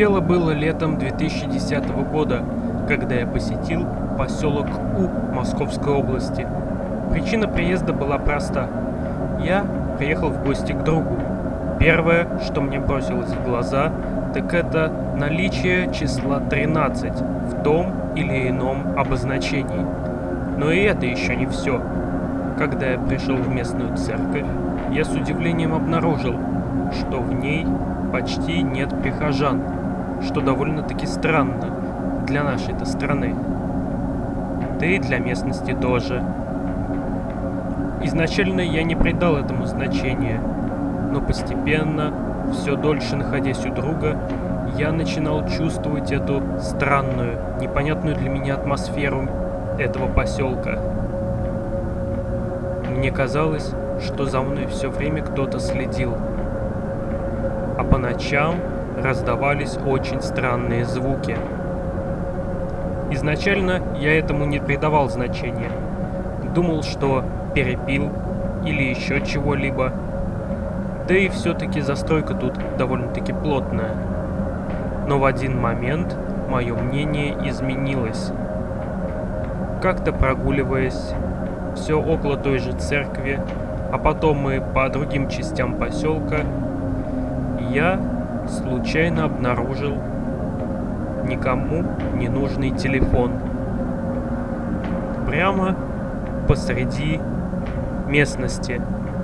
Дело было летом 2010 года, когда я посетил поселок У Московской области. Причина приезда была проста. Я приехал в гости к другу. Первое, что мне бросилось в глаза, так это наличие числа 13 в том или ином обозначении. Но и это еще не все. Когда я пришел в местную церковь, я с удивлением обнаружил, что в ней почти нет прихожан, что довольно-таки странно для нашей-то страны. Да и для местности тоже. Изначально я не придал этому значения, но постепенно, все дольше находясь у друга, я начинал чувствовать эту странную, непонятную для меня атмосферу этого поселка. Мне казалось, что за мной все время кто-то следил. А по ночам раздавались очень странные звуки. Изначально я этому не придавал значения. Думал, что перепил или еще чего-либо. Да и все-таки застройка тут довольно-таки плотная. Но в один момент мое мнение изменилось. Как-то прогуливаясь, все около той же церкви, а потом мы по другим частям поселка, я случайно обнаружил никому не нужный телефон. Прямо посреди местности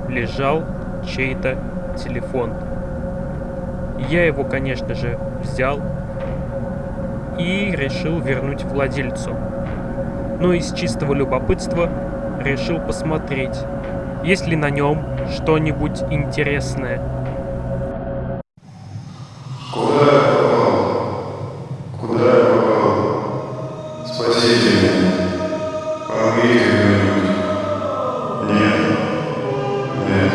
лежал чей-то телефон. Я его, конечно же, взял и решил вернуть владельцу. Но из чистого любопытства решил посмотреть, есть ли на нем что-нибудь интересное. Спасите меня. Помогите кто-нибудь. Нет. Нет.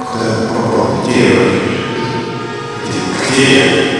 Куда я попал? Где я? Где? Где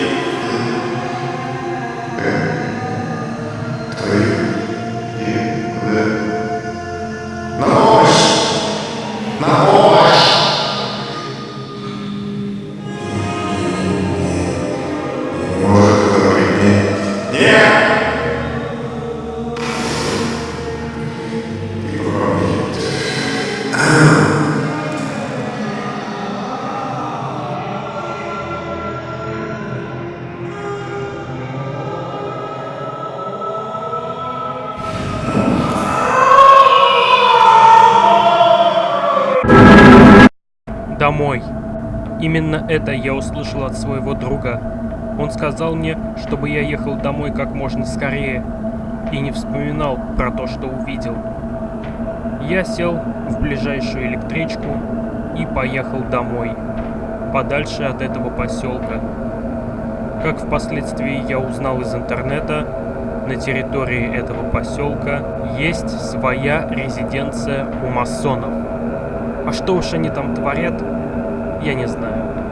Домой. Именно это я услышал от своего друга. Он сказал мне, чтобы я ехал домой как можно скорее и не вспоминал про то, что увидел. Я сел в ближайшую электричку и поехал домой, подальше от этого поселка. Как впоследствии я узнал из интернета, на территории этого поселка есть своя резиденция у масонов. А что уж они там творят, я не знаю.